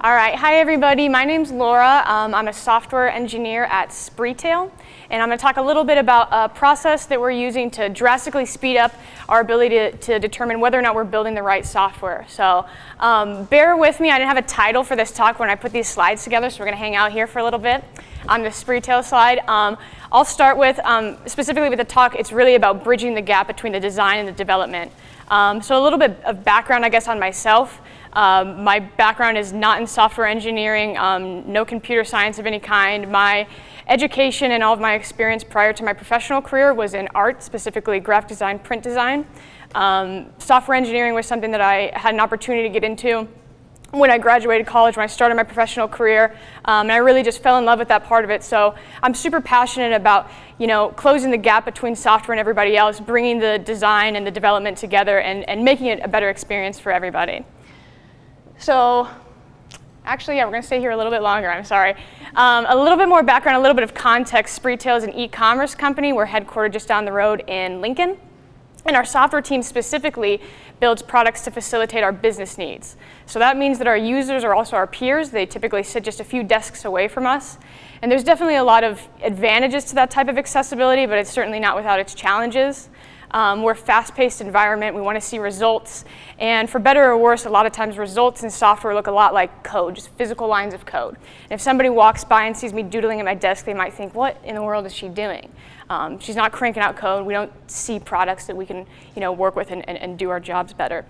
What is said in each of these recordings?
All right, hi everybody. My name's Laura. Um, I'm a software engineer at Spreetail, and I'm going to talk a little bit about a process that we're using to drastically speed up our ability to, to determine whether or not we're building the right software. So um, bear with me. I didn't have a title for this talk when I put these slides together, so we're going to hang out here for a little bit on the Spreetail slide. Um, I'll start with, um, specifically with the talk, it's really about bridging the gap between the design and the development. Um, so a little bit of background, I guess, on myself. Um, my background is not in software engineering, um, no computer science of any kind. My education and all of my experience prior to my professional career was in art, specifically graphic design, print design. Um, software engineering was something that I had an opportunity to get into when I graduated college, when I started my professional career, um, and I really just fell in love with that part of it. So I'm super passionate about, you know, closing the gap between software and everybody else, bringing the design and the development together and, and making it a better experience for everybody. So actually, yeah, we're going to stay here a little bit longer, I'm sorry. Um, a little bit more background, a little bit of context. Spreetail is an e-commerce company. We're headquartered just down the road in Lincoln. And our software team specifically builds products to facilitate our business needs. So that means that our users are also our peers. They typically sit just a few desks away from us. And there's definitely a lot of advantages to that type of accessibility, but it's certainly not without its challenges. Um, we're a fast-paced environment. We want to see results. And for better or worse, a lot of times results in software look a lot like code, just physical lines of code. And if somebody walks by and sees me doodling at my desk, they might think, what in the world is she doing? Um, she's not cranking out code. We don't see products that we can you know, work with and, and, and do our jobs better.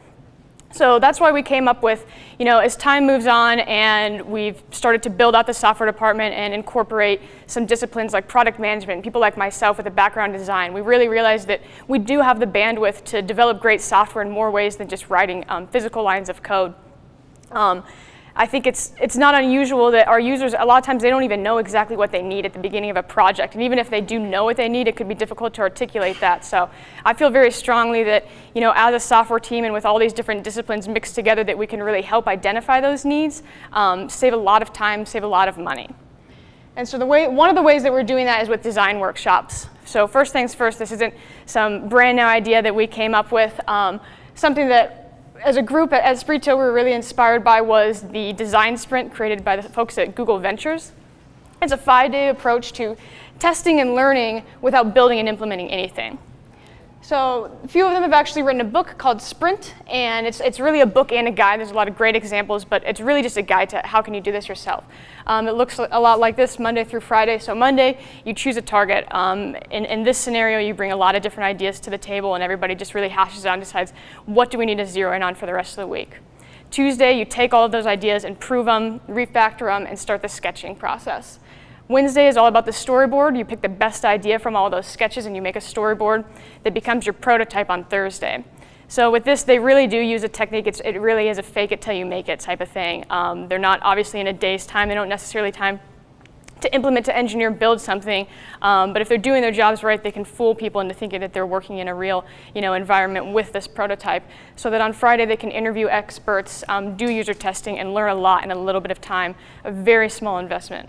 So that's why we came up with, you know, as time moves on and we've started to build out the software department and incorporate some disciplines like product management, people like myself with a background in design, we really realized that we do have the bandwidth to develop great software in more ways than just writing um, physical lines of code. Um, I think it's, it's not unusual that our users, a lot of times they don't even know exactly what they need at the beginning of a project. And even if they do know what they need, it could be difficult to articulate that. So I feel very strongly that, you know, as a software team and with all these different disciplines mixed together that we can really help identify those needs, um, save a lot of time, save a lot of money. And so the way, one of the ways that we're doing that is with design workshops. So first things first, this isn't some brand new idea that we came up with. Um, something that as a group at, at we were really inspired by was the design sprint created by the folks at Google Ventures. It's a five-day approach to testing and learning without building and implementing anything. So a few of them have actually written a book called Sprint, and it's, it's really a book and a guide. There's a lot of great examples, but it's really just a guide to how can you do this yourself. Um, it looks a lot like this Monday through Friday. So Monday, you choose a target. Um, in, in this scenario, you bring a lot of different ideas to the table, and everybody just really hashes out and decides what do we need to zero in on for the rest of the week. Tuesday, you take all of those ideas, improve them, refactor them, and start the sketching process. Wednesday is all about the storyboard. You pick the best idea from all those sketches and you make a storyboard that becomes your prototype on Thursday. So with this, they really do use a technique. It's, it really is a fake it till you make it type of thing. Um, they're not obviously in a day's time. They don't necessarily time to implement, to engineer, build something. Um, but if they're doing their jobs right, they can fool people into thinking that they're working in a real you know, environment with this prototype. So that on Friday, they can interview experts, um, do user testing, and learn a lot in a little bit of time, a very small investment.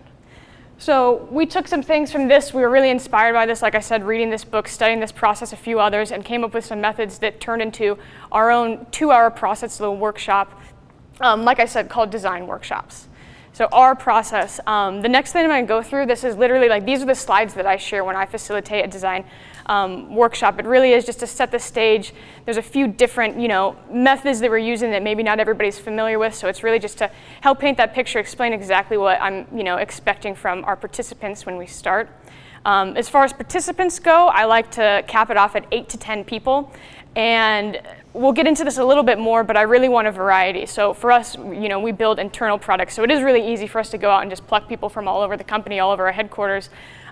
So we took some things from this. We were really inspired by this, like I said, reading this book, studying this process, a few others, and came up with some methods that turned into our own two-hour process, little workshop, um, like I said, called design workshops. So our process, um, the next thing I'm gonna go through, this is literally like, these are the slides that I share when I facilitate a design um, workshop. It really is just to set the stage. There's a few different, you know, methods that we're using that maybe not everybody's familiar with. So it's really just to help paint that picture, explain exactly what I'm, you know, expecting from our participants when we start. Um, as far as participants go, I like to cap it off at eight to 10 people. And we'll get into this a little bit more, but I really want a variety. So for us, you know, we build internal products. So it is really easy for us to go out and just pluck people from all over the company, all over our headquarters.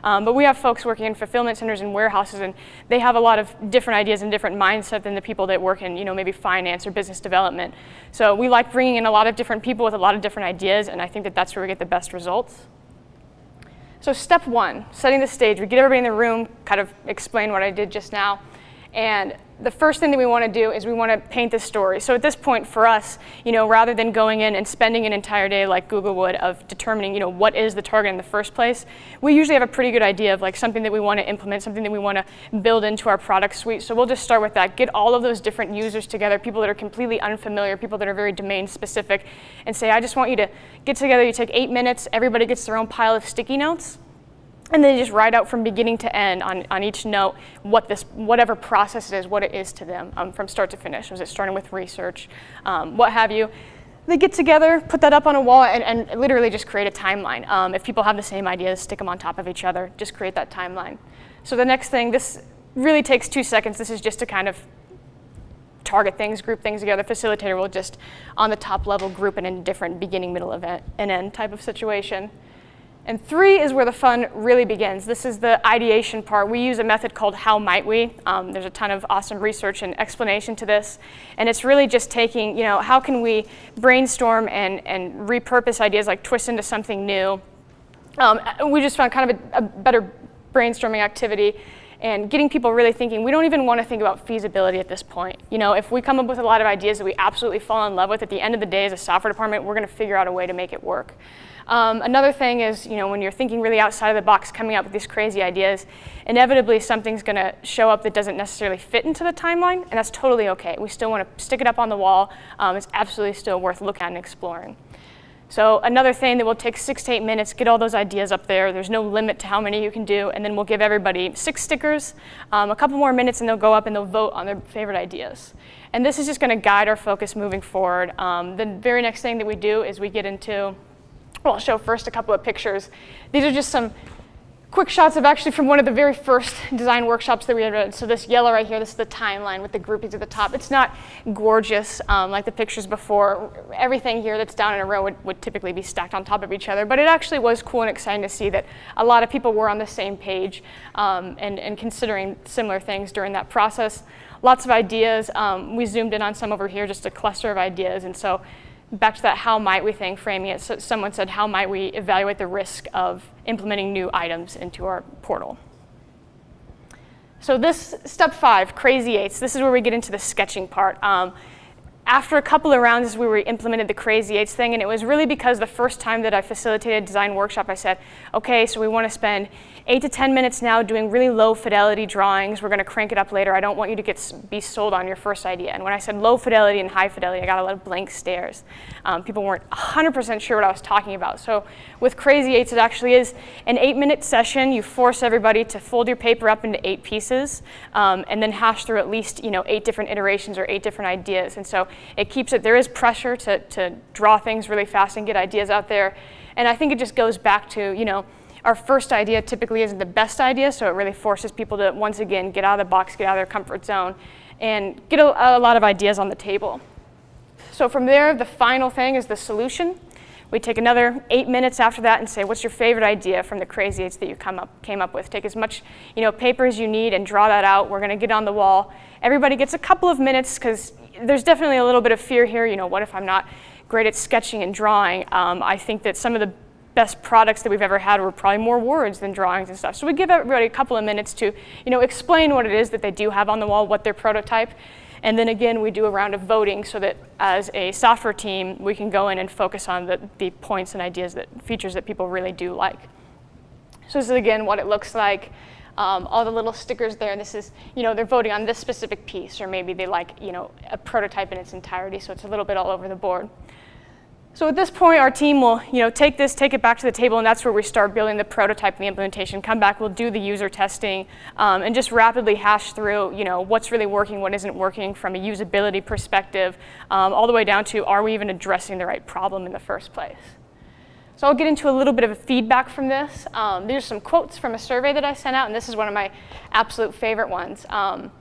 Um, but we have folks working in fulfillment centers and warehouses, and they have a lot of different ideas and different mindset than the people that work in, you know, maybe finance or business development. So we like bringing in a lot of different people with a lot of different ideas, and I think that that's where we get the best results. So step one, setting the stage. We get everybody in the room, kind of explain what I did just now. And the first thing that we want to do is we want to paint the story. So at this point for us, you know, rather than going in and spending an entire day like Google would of determining, you know, what is the target in the first place, we usually have a pretty good idea of like something that we want to implement, something that we want to build into our product suite. So we'll just start with that, get all of those different users together, people that are completely unfamiliar, people that are very domain specific, and say, I just want you to get together, you take eight minutes, everybody gets their own pile of sticky notes, and then just write out from beginning to end on, on each note what this, whatever process it is, what it is to them um, from start to finish. Was it starting with research, um, what have you. They get together, put that up on a wall, and, and literally just create a timeline. Um, if people have the same ideas, stick them on top of each other, just create that timeline. So the next thing, this really takes two seconds. This is just to kind of target things, group things together. Facilitator will just, on the top level, group it in different beginning, middle, event, and end type of situation. And three is where the fun really begins. This is the ideation part. We use a method called How Might We. Um, there's a ton of awesome research and explanation to this. And it's really just taking, you know, how can we brainstorm and, and repurpose ideas, like twist into something new. Um, we just found kind of a, a better brainstorming activity and getting people really thinking, we don't even want to think about feasibility at this point. You know, if we come up with a lot of ideas that we absolutely fall in love with, at the end of the day as a software department, we're going to figure out a way to make it work. Um, another thing is, you know, when you're thinking really outside of the box, coming up with these crazy ideas, inevitably something's going to show up that doesn't necessarily fit into the timeline, and that's totally okay. We still want to stick it up on the wall. Um, it's absolutely still worth looking at and exploring. So another thing that will take six to eight minutes, get all those ideas up there. There's no limit to how many you can do, and then we'll give everybody six stickers, um, a couple more minutes, and they'll go up and they'll vote on their favorite ideas. And this is just going to guide our focus moving forward. Um, the very next thing that we do is we get into well, I'll show first a couple of pictures. These are just some quick shots of actually from one of the very first design workshops that we had. So this yellow right here, this is the timeline with the groupings at the top. It's not gorgeous um, like the pictures before. Everything here that's down in a row would, would typically be stacked on top of each other, but it actually was cool and exciting to see that a lot of people were on the same page um, and, and considering similar things during that process. Lots of ideas. Um, we zoomed in on some over here, just a cluster of ideas, and so back to that how might we thing, framing it, so someone said, how might we evaluate the risk of implementing new items into our portal? So this, step five, crazy eights, this is where we get into the sketching part. Um, after a couple of rounds, we implemented the crazy eights thing, and it was really because the first time that I facilitated a design workshop, I said, okay, so we want to spend eight to 10 minutes now doing really low fidelity drawings. We're going to crank it up later. I don't want you to get be sold on your first idea. And when I said low fidelity and high fidelity, I got a lot of blank stares. Um, people weren't 100% sure what I was talking about. So with Crazy Eights, it actually is an eight minute session. You force everybody to fold your paper up into eight pieces um, and then hash through at least you know, eight different iterations or eight different ideas. And so it keeps it, there is pressure to, to draw things really fast and get ideas out there. And I think it just goes back to, you know, our first idea typically isn't the best idea, so it really forces people to, once again, get out of the box, get out of their comfort zone, and get a, a lot of ideas on the table. So from there, the final thing is the solution. We take another eight minutes after that and say, what's your favorite idea from the crazy eights that you come up, came up with? Take as much you know, paper as you need and draw that out. We're going to get on the wall. Everybody gets a couple of minutes because there's definitely a little bit of fear here. You know, what if I'm not great at sketching and drawing? Um, I think that some of the best products that we've ever had were probably more words than drawings and stuff. So we give everybody a couple of minutes to you know, explain what it is that they do have on the wall, what their prototype, and then again, we do a round of voting so that as a software team, we can go in and focus on the, the points and ideas that features that people really do like. So this is again what it looks like. Um, all the little stickers there, this is, you know, they're voting on this specific piece, or maybe they like, you know, a prototype in its entirety, so it's a little bit all over the board. So at this point, our team will you know, take this, take it back to the table, and that's where we start building the prototype and the implementation. Come back, we'll do the user testing, um, and just rapidly hash through you know, what's really working, what isn't working from a usability perspective, um, all the way down to are we even addressing the right problem in the first place. So I'll get into a little bit of a feedback from this. Um, these are some quotes from a survey that I sent out, and this is one of my absolute favorite ones. Um,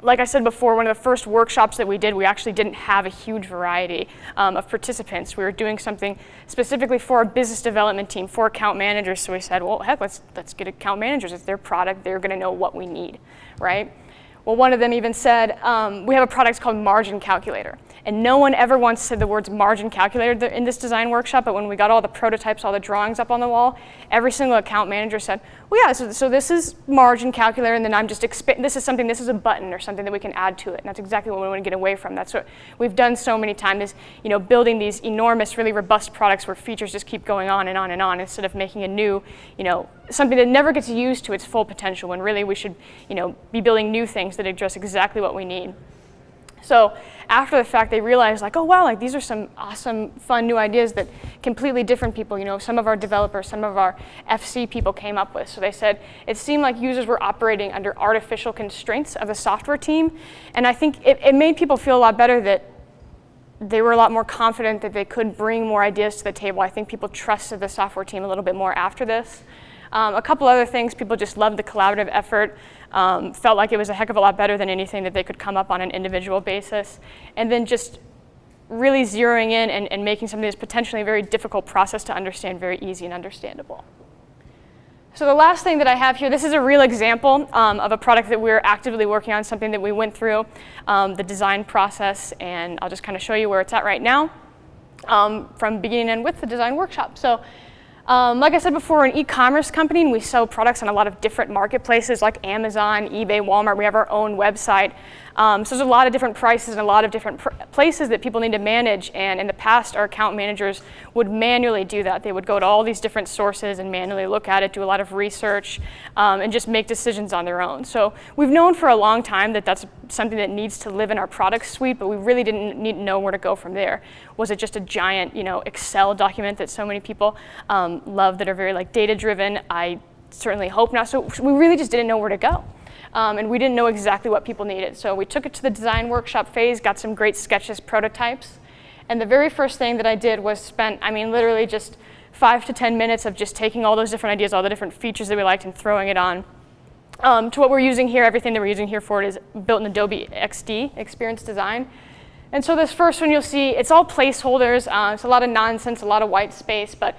like I said before, one of the first workshops that we did, we actually didn't have a huge variety um, of participants. We were doing something specifically for our business development team, for account managers. So we said, well, heck, let's, let's get account managers. It's their product. They're going to know what we need, right? Well, one of them even said, um, we have a product called Margin Calculator. And no one ever once said the words margin calculator in this design workshop, but when we got all the prototypes, all the drawings up on the wall, every single account manager said, well, yeah, so, so this is margin calculator, and then I'm just, this is something, this is a button or something that we can add to it. And that's exactly what we want to get away from. That's what we've done so many times is, you know, building these enormous, really robust products where features just keep going on and on and on instead of making a new, you know, something that never gets used to its full potential when really we should, you know, be building new things that address exactly what we need. So after the fact, they realized like, oh wow, like these are some awesome, fun new ideas that completely different people, you know, some of our developers, some of our FC people came up with. So they said it seemed like users were operating under artificial constraints of the software team. And I think it, it made people feel a lot better that they were a lot more confident that they could bring more ideas to the table. I think people trusted the software team a little bit more after this. Um, a couple other things, people just loved the collaborative effort, um, felt like it was a heck of a lot better than anything that they could come up on an individual basis. And then just really zeroing in and, and making something that's potentially a very difficult process to understand very easy and understandable. So the last thing that I have here, this is a real example um, of a product that we're actively working on, something that we went through, um, the design process, and I'll just kind of show you where it's at right now um, from beginning and with the design workshop. So um, like I said before, we're an e-commerce company and we sell products on a lot of different marketplaces like Amazon, eBay, Walmart. We have our own website. Um, so there's a lot of different prices and a lot of different places that people need to manage. And in the past, our account managers would manually do that. They would go to all these different sources and manually look at it, do a lot of research, um, and just make decisions on their own. So we've known for a long time that that's something that needs to live in our product suite, but we really didn't need to know where to go from there. Was it just a giant, you know, Excel document that so many people um, love that are very like data driven? I certainly hope not. So we really just didn't know where to go um, and we didn't know exactly what people needed. So we took it to the design workshop phase, got some great sketches, prototypes, and the very first thing that I did was spent, I mean, literally just five to 10 minutes of just taking all those different ideas, all the different features that we liked and throwing it on. Um, to what we're using here, everything that we're using here for it is built in Adobe XD, Experience Design. And so this first one you'll see, it's all placeholders. Uh, it's a lot of nonsense, a lot of white space, but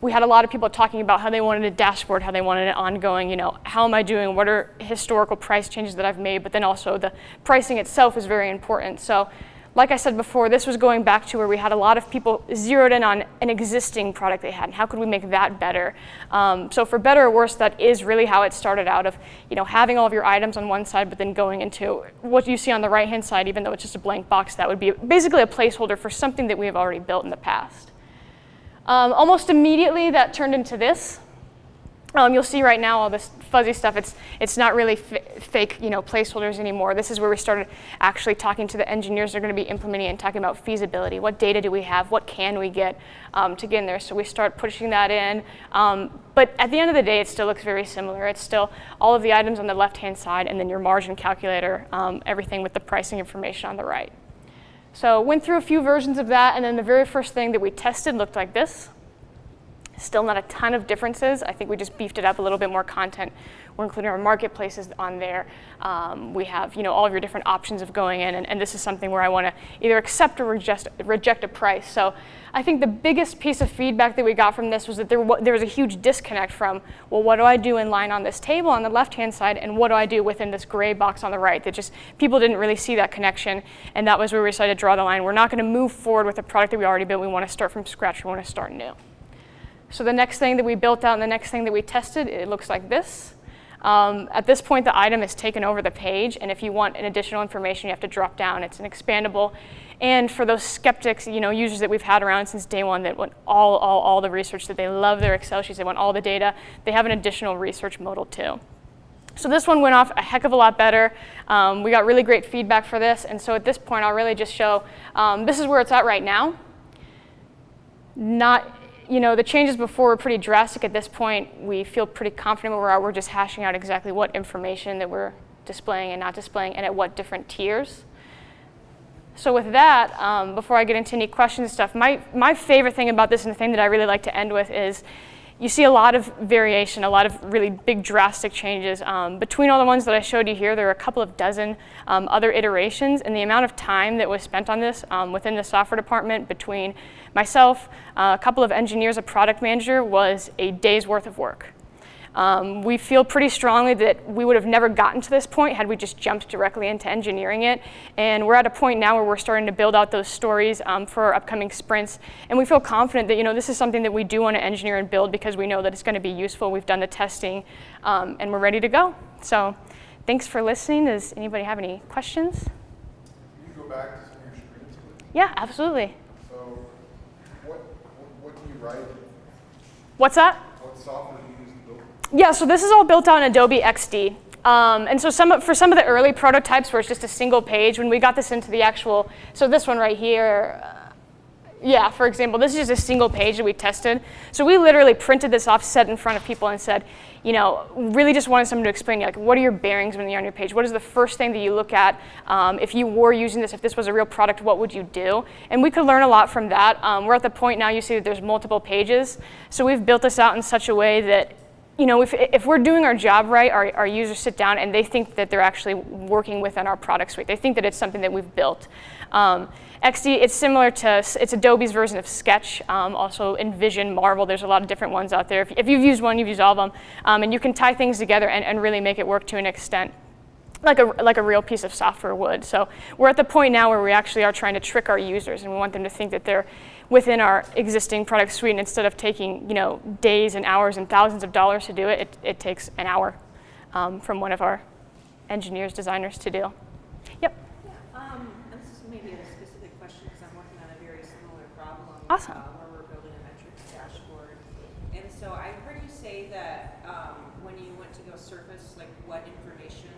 we had a lot of people talking about how they wanted a dashboard, how they wanted it ongoing, you know, how am I doing, what are historical price changes that I've made, but then also the pricing itself is very important. So like I said before, this was going back to where we had a lot of people zeroed in on an existing product they had, and how could we make that better? Um, so for better or worse, that is really how it started out of, you know, having all of your items on one side, but then going into what you see on the right-hand side, even though it's just a blank box, that would be basically a placeholder for something that we have already built in the past. Um, almost immediately, that turned into this. Um, you'll see right now all this fuzzy stuff. It's, it's not really fake you know, placeholders anymore. This is where we started actually talking to the engineers that are going to be implementing and talking about feasibility. What data do we have? What can we get um, to get in there? So we start pushing that in. Um, but at the end of the day, it still looks very similar. It's still all of the items on the left-hand side and then your margin calculator, um, everything with the pricing information on the right. So went through a few versions of that, and then the very first thing that we tested looked like this. Still not a ton of differences. I think we just beefed it up a little bit more content. We're including our marketplaces on there. Um, we have you know, all of your different options of going in, and, and this is something where I want to either accept or reject, reject a price. So I think the biggest piece of feedback that we got from this was that there, there was a huge disconnect from, well, what do I do in line on this table on the left-hand side, and what do I do within this gray box on the right? That just, people didn't really see that connection, and that was where we decided to draw the line. We're not going to move forward with a product that we already built. We want to start from scratch. We want to start new. So the next thing that we built out and the next thing that we tested, it looks like this. Um, at this point, the item is taken over the page, and if you want an additional information, you have to drop down. It's an expandable. And for those skeptics, you know, users that we've had around since day one that want all, all, all the research, that they love their Excel sheets, they want all the data, they have an additional research modal too. So this one went off a heck of a lot better. Um, we got really great feedback for this, and so at this point, I'll really just show, um, this is where it's at right now. Not you know, the changes before were pretty drastic. At this point, we feel pretty confident where we are. We're just hashing out exactly what information that we're displaying and not displaying and at what different tiers. So with that, um, before I get into any questions and stuff, my, my favorite thing about this and the thing that I really like to end with is you see a lot of variation, a lot of really big drastic changes. Um, between all the ones that I showed you here, there are a couple of dozen um, other iterations, and the amount of time that was spent on this um, within the software department between myself, uh, a couple of engineers, a product manager, was a day's worth of work. Um, we feel pretty strongly that we would have never gotten to this point had we just jumped directly into engineering it. And we're at a point now where we're starting to build out those stories um, for our upcoming sprints. And we feel confident that you know this is something that we do want to engineer and build because we know that it's going to be useful. We've done the testing um, and we're ready to go. So thanks for listening. Does anybody have any questions? Can you go back to some of your screens. Yeah, absolutely. So, what, what- what do you write? What's that? What software do you use to build? Yeah, so this is all built on Adobe XD. Um, and so some, for some of the early prototypes where it's just a single page, when we got this into the actual, so this one right here, uh, yeah, for example, this is just a single page that we tested. So we literally printed this off, set in front of people and said, you know, really just wanted someone to explain, like, what are your bearings when you're on your page? What is the first thing that you look at? Um, if you were using this, if this was a real product, what would you do? And we could learn a lot from that. Um, we're at the point now you see that there's multiple pages. So we've built this out in such a way that you know, if, if we're doing our job right, our, our users sit down and they think that they're actually working within our product suite. They think that it's something that we've built. Um, XD, it's similar to, it's Adobe's version of Sketch, um, also InVision, Marvel, there's a lot of different ones out there. If, if you've used one, you've used all of them. Um, and you can tie things together and, and really make it work to an extent like a, like a real piece of software would. So we're at the point now where we actually are trying to trick our users and we want them to think that they're within our existing product suite and instead of taking you know, days and hours and thousands of dollars to do it, it, it takes an hour um, from one of our engineers, designers to do. Yep. Yeah, um, and this is maybe a specific question because I'm working on a very similar problem. Awesome. uh, Where we're building a metrics dashboard. And so I heard you say that, um, when you went to go surface, like what information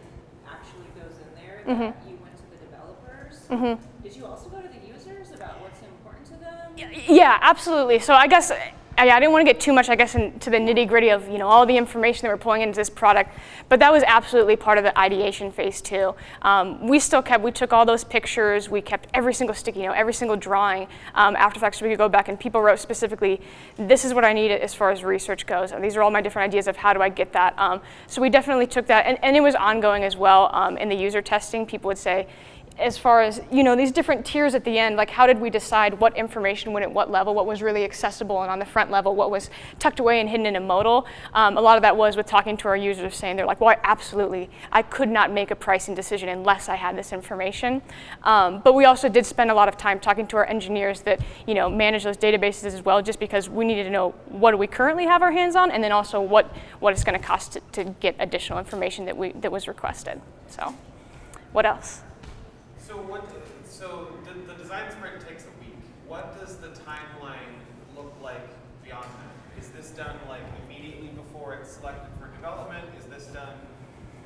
actually goes in there, Mm-hmm. that you went to the developers. Mhm. Did you also go to the users about what's important to them? Yeah, absolutely. So I guess I, I didn't want to get too much, I guess, into the nitty gritty of you know all the information that we're pulling into this product, but that was absolutely part of the ideation phase too. Um, we still kept, we took all those pictures, we kept every single sticky you note, every single drawing um, after so we could go back and people wrote specifically, this is what I need as far as research goes. And these are all my different ideas of how do I get that. Um, so we definitely took that, and, and it was ongoing as well um, in the user testing. People would say, as far as you know these different tiers at the end like how did we decide what information went at what level what was really accessible and on the front level what was tucked away and hidden in a modal? Um, a lot of that was with talking to our users saying they're like well I absolutely i could not make a pricing decision unless i had this information. Um, but we also did spend a lot of time talking to our engineers that you know manage those databases as well just because we needed to know what do we currently have our hands on and then also what what it's going to cost to, to get additional information that we that was requested. So what else So what, so the, the design sprint takes a week. What does the timeline look like beyond that? Is this done like immediately before it's selected for development? Is this done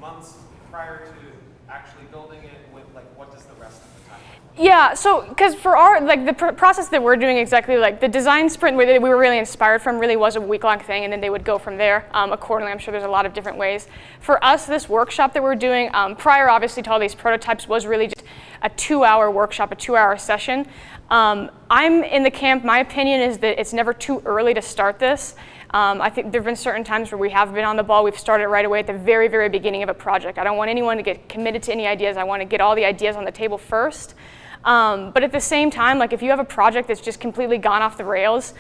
months prior to actually building it with, like, what does the rest of the timeline? Yeah, so because for our like the pr- process that we're doing exactly like the design sprint we, we were really inspired from really was a week long thing, and then they would go from there um, accordingly. I'm sure there's a lot of different ways. For us, this workshop that we're doing um, prior, obviously, to all these prototypes was really just a two-hour workshop, a two-hour session. Um, I'm in the camp. My opinion is that it's never too early to start this. Um, I think there have been certain times where we have been on the ball. We've started right away at the very, very beginning of a project. I don't want anyone to get committed to any ideas. I want to get all the ideas on the table first. Um, but at the same time, like if you have a project that's just completely gone off the rails,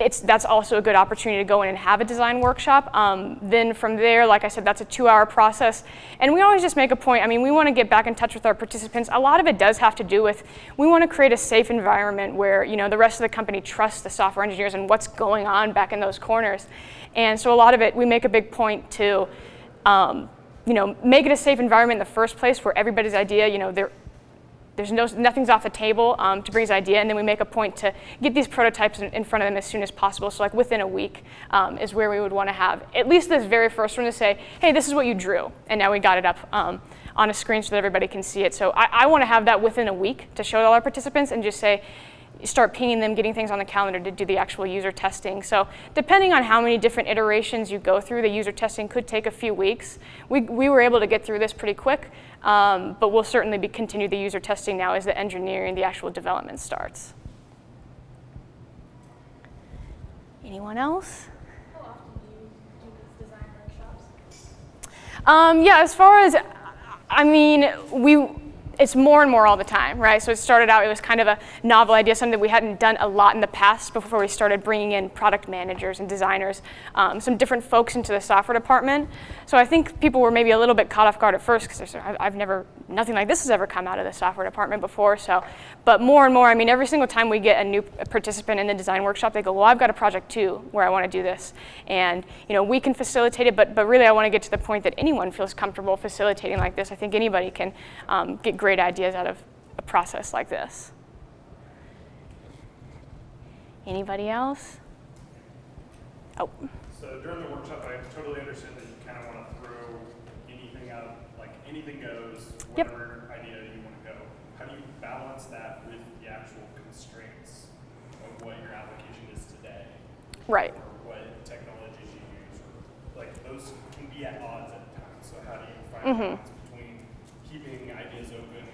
it's, that's also a good opportunity to go in and have a design workshop. Um, then from there, like I said, that's a two-hour process. And we always just make a point, I mean, we want to get back in touch with our participants. A lot of it does have to do with, we want to create a safe environment where, you know, the rest of the company trusts the software engineers and what's going on back in those corners. And so a lot of it, we make a big point to, um, you know, make it a safe environment in the first place where everybody's idea, you know, they're there's no, nothing's off the table um, to bring his idea, and then we make a point to get these prototypes in, in front of them as soon as possible. So like within a week um, is where we would want to have at least this very first one to say, hey, this is what you drew, and now we got it up um, on a screen so that everybody can see it. So I, I want to have that within a week to show all our participants and just say, start pinging them, getting things on the calendar to do the actual user testing. So depending on how many different iterations you go through, the user testing could take a few weeks. We, we were able to get through this pretty quick, um, but we'll certainly be continue the user testing now as the engineering, the actual development starts. Anyone else? How often do you do these design workshops? Um, yeah, as far as, I mean, we, it's more and more all the time, right? So it started out, it was kind of a novel idea, something that we hadn't done a lot in the past before we started bringing in product managers and designers, um, some different folks into the software department. So I think people were maybe a little bit caught off guard at first because I've never, nothing like this has ever come out of the software department before. So, but more and more, I mean, every single time we get a new participant in the design workshop, they go, well, I've got a project too where I want to do this. And, you know, we can facilitate it, but, but really I want to get to the point that anyone feels comfortable facilitating like this. I think anybody can um, get great ideas out of a process like this. Anybody else? Oh. So during the workshop, I totally understand that you kind of want to throw anything out, like anything goes, Yep. whatever idea you want to go. How do you balance that with the actual constraints of what your application is today? Right. Or what technologies you use, like those can be at odds at times. So how do you find Mhm. balance between keeping ideas open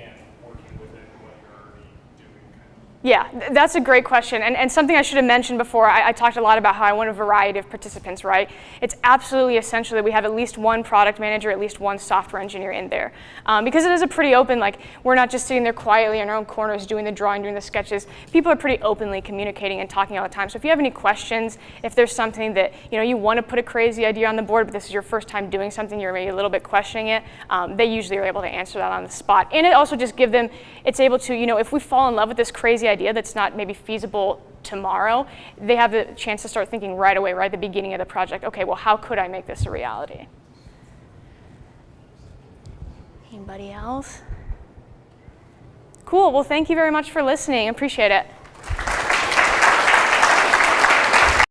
and working within what you're already doing? Kind of? Yeah, th- that's a great question. And, and something I should have mentioned before, I, I talked a lot about how I want a variety of participants, right? It's absolutely essential that we have at least one product manager, at least one software engineer in there. Um, because it is a pretty open, like, we're not just sitting there quietly in our own corners doing the drawing, doing the sketches. People are pretty openly communicating and talking all the time. So if you have any questions, if there's something that, you know, you want to put a crazy idea on the board, but this is your first time doing something, you're maybe a little bit questioning it, um, they usually are able to answer that on the spot. And it also just give them, it's able to, you know, if we fall in love with this crazy idea that's not maybe feasible tomorrow, they have the chance to start thinking right away, right at the beginning of the project, okay, well, how could I make this a reality? Anybody else? Cool, well, thank you very much for listening. Appreciate it.